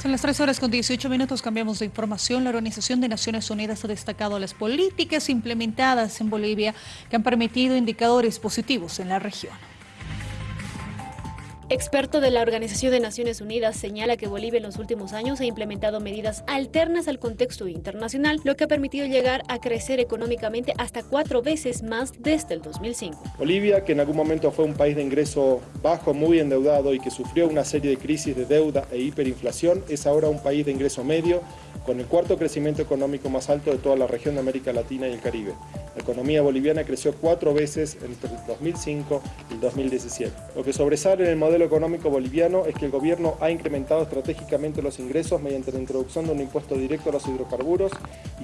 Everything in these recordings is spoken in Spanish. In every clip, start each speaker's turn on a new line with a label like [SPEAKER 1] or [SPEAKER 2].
[SPEAKER 1] Son las 3 horas con 18 minutos, cambiamos de información. La Organización de Naciones Unidas ha destacado las políticas implementadas en Bolivia que han permitido indicadores positivos en la región.
[SPEAKER 2] Experto de la Organización de Naciones Unidas señala que Bolivia en los últimos años ha implementado medidas alternas al contexto internacional, lo que ha permitido llegar a crecer económicamente hasta cuatro veces más desde el 2005.
[SPEAKER 3] Bolivia, que en algún momento fue un país de ingreso bajo, muy endeudado y que sufrió una serie de crisis de deuda e hiperinflación, es ahora un país de ingreso medio, con el cuarto crecimiento económico más alto de toda la región de América Latina y el Caribe. La economía boliviana creció cuatro veces entre el 2005 y el 2017. Lo que sobresale en el modelo económico boliviano es que el gobierno ha incrementado estratégicamente los ingresos mediante la introducción de un impuesto directo a los hidrocarburos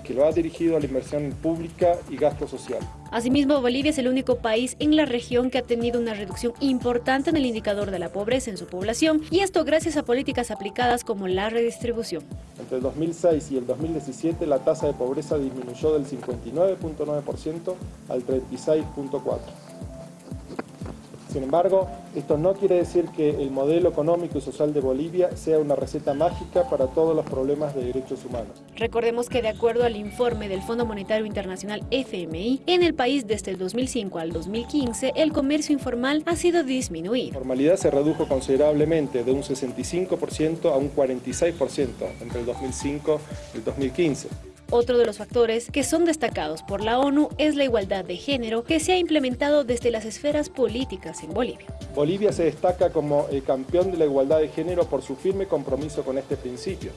[SPEAKER 3] que lo ha dirigido a la inversión pública y gasto social.
[SPEAKER 2] Asimismo, Bolivia es el único país en la región que ha tenido una reducción importante en el indicador de la pobreza en su población y esto gracias a políticas aplicadas como la redistribución.
[SPEAKER 3] Entre el 2006 y el 2017 la tasa de pobreza disminuyó del 59.9% al 36.4%. Sin embargo, esto no quiere decir que el modelo económico y social de Bolivia sea una receta mágica para todos los problemas de derechos humanos.
[SPEAKER 2] Recordemos que de acuerdo al informe del Fondo Monetario Internacional FMI, en el país desde el 2005 al 2015 el comercio informal ha sido disminuido.
[SPEAKER 3] La formalidad se redujo considerablemente de un 65% a un 46% entre el 2005 y el 2015.
[SPEAKER 2] Otro de los factores que son destacados por la ONU es la igualdad de género que se ha implementado desde las esferas políticas en Bolivia.
[SPEAKER 3] Bolivia se destaca como el campeón de la igualdad de género por su firme compromiso con este principio.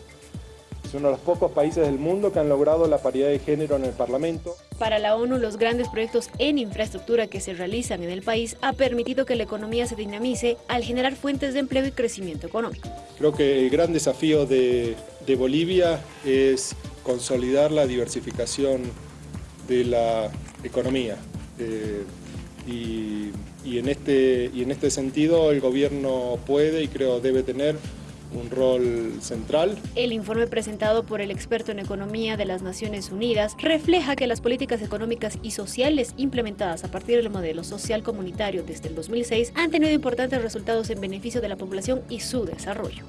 [SPEAKER 3] Es uno de los pocos países del mundo que han logrado la paridad de género en el Parlamento.
[SPEAKER 2] Para la ONU, los grandes proyectos en infraestructura que se realizan en el país ha permitido que la economía se dinamice al generar fuentes de empleo y crecimiento económico.
[SPEAKER 3] Creo que el gran desafío de, de Bolivia es consolidar la diversificación de la economía. Eh, y, y, en este, y en este sentido el gobierno puede y creo debe tener un rol central.
[SPEAKER 2] El informe presentado por el experto en economía de las Naciones Unidas refleja que las políticas económicas y sociales implementadas a partir del modelo social comunitario desde el 2006 han tenido importantes resultados en beneficio de la población y su desarrollo.